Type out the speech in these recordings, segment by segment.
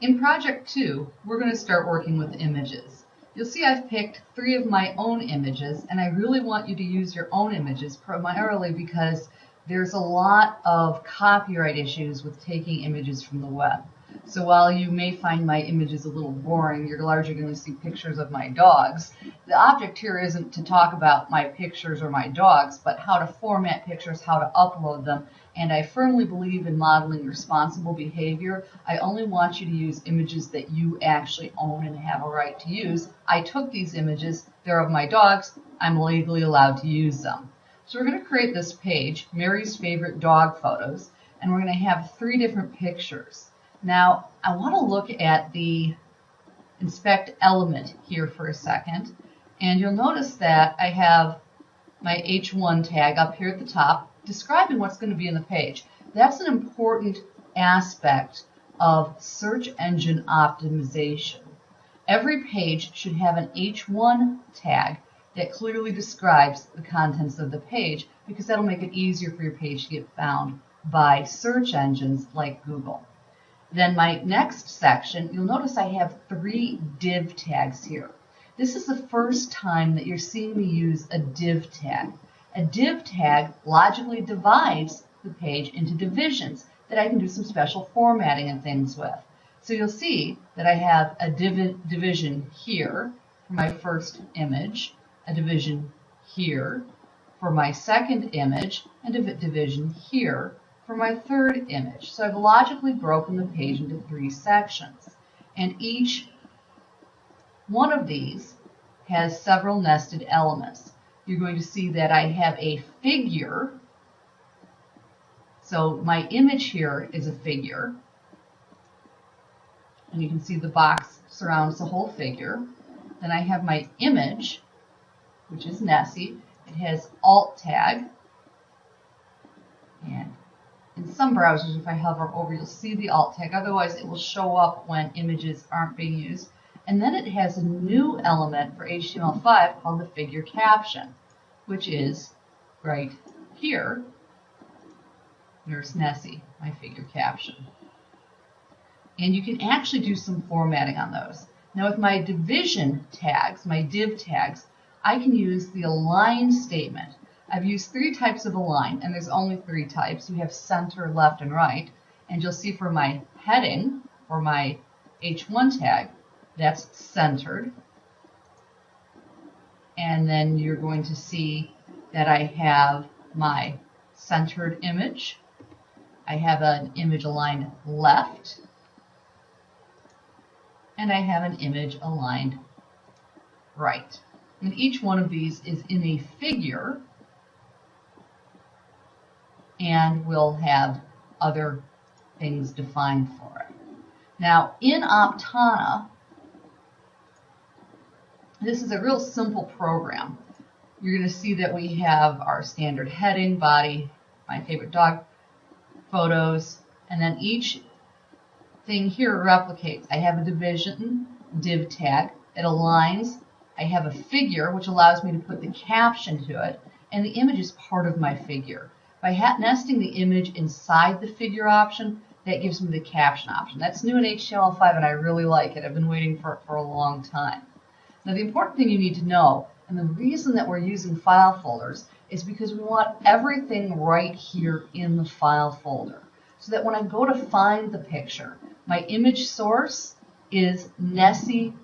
In project two, we're going to start working with images. You'll see I've picked three of my own images, and I really want you to use your own images primarily because there's a lot of copyright issues with taking images from the web. So while you may find my images a little boring, you're largely going to see pictures of my dogs. The object here isn't to talk about my pictures or my dogs, but how to format pictures, how to upload them. And I firmly believe in modeling responsible behavior. I only want you to use images that you actually own and have a right to use. I took these images, they're of my dogs, I'm legally allowed to use them. So we're going to create this page, Mary's favorite dog photos, and we're going to have three different pictures. Now, I want to look at the inspect element here for a second. And you'll notice that I have my H1 tag up here at the top describing what's going to be in the page. That's an important aspect of search engine optimization. Every page should have an H1 tag that clearly describes the contents of the page because that'll make it easier for your page to get found by search engines like Google. Then my next section, you'll notice I have three div tags here. This is the first time that you're seeing me use a div tag. A div tag logically divides the page into divisions that I can do some special formatting and things with. So you'll see that I have a div division here for my first image, a division here for my second image, and a division here for my third image. So I've logically broken the page into three sections. And each one of these has several nested elements. You're going to see that I have a figure. So my image here is a figure. And you can see the box surrounds the whole figure. Then I have my image, which is Nessie. It has alt tag. And in some browsers, if I hover over, you'll see the alt tag. Otherwise, it will show up when images aren't being used. And then it has a new element for HTML5 called the figure caption, which is right here. There's Nessie, my figure caption. And you can actually do some formatting on those. Now with my division tags, my div tags, I can use the align statement. I've used three types of align, and there's only three types. We have center, left, and right. And you'll see for my heading, or my H1 tag, that's centered. And then you're going to see that I have my centered image. I have an image aligned left. And I have an image aligned right. And each one of these is in a figure and we'll have other things defined for it. Now, in Aptana, this is a real simple program. You're going to see that we have our standard heading, body, my favorite dog photos, and then each thing here replicates. I have a division div tag. It aligns. I have a figure, which allows me to put the caption to it, and the image is part of my figure. By nesting the image inside the figure option, that gives me the caption option. That's new in HTML5 and I really like it. I've been waiting for it for a long time. Now the important thing you need to know, and the reason that we're using file folders, is because we want everything right here in the file folder. So that when I go to find the picture, my image source is nessie.png.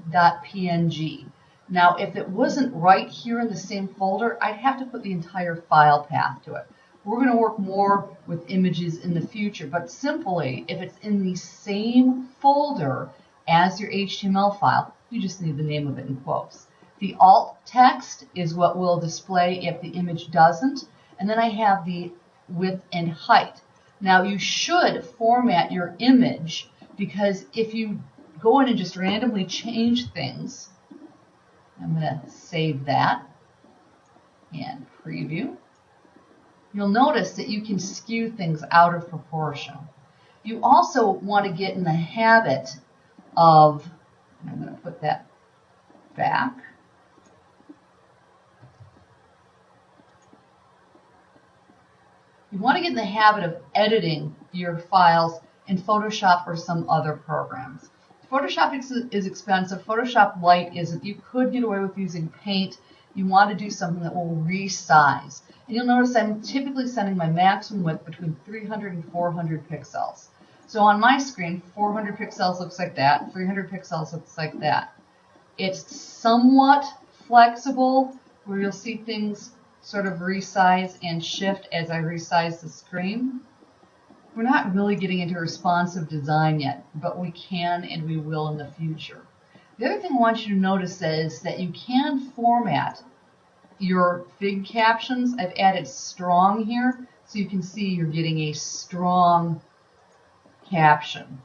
Now if it wasn't right here in the same folder, I'd have to put the entire file path to it. We're going to work more with images in the future, but simply, if it's in the same folder as your HTML file, you just need the name of it in quotes. The alt text is what will display if the image doesn't, and then I have the width and height. Now you should format your image because if you go in and just randomly change things, I'm going to save that and preview you'll notice that you can skew things out of proportion. You also want to get in the habit of, I'm going to put that back. You want to get in the habit of editing your files in Photoshop or some other programs. Photoshop is, expensive. Photoshop Light isn't. You could get away with using paint. You want to do something that will resize. And you'll notice I'm typically setting my maximum width between 300 and 400 pixels. So on my screen, 400 pixels looks like that, 300 pixels looks like that. It's somewhat flexible where you'll see things sort of resize and shift as I resize the screen. We're not really getting into responsive design yet, but we can and we will in the future. The other thing I want you to notice is that you can format your fig captions. I've added strong here so you can see you're getting a strong caption.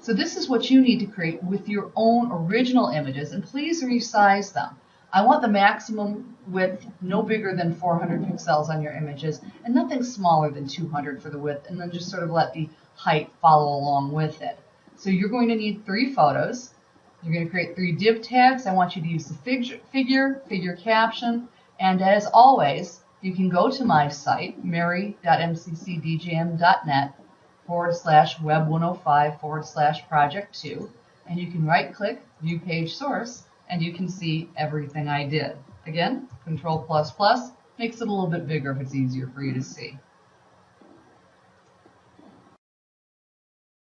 So this is what you need to create with your own original images and please resize them. I want the maximum width no bigger than 400 pixels on your images and nothing smaller than 200 for the width and then just sort of let the height follow along with it. So you're going to need three photos. You're going to create three div tags. I want you to use the figure, figure, figure caption, and as always, you can go to my site, mary.mccdjm.net forward slash web 105 forward slash project 2, and you can right click, view page source, and you can see everything I did. Again, control plus plus makes it a little bit bigger if it's easier for you to see.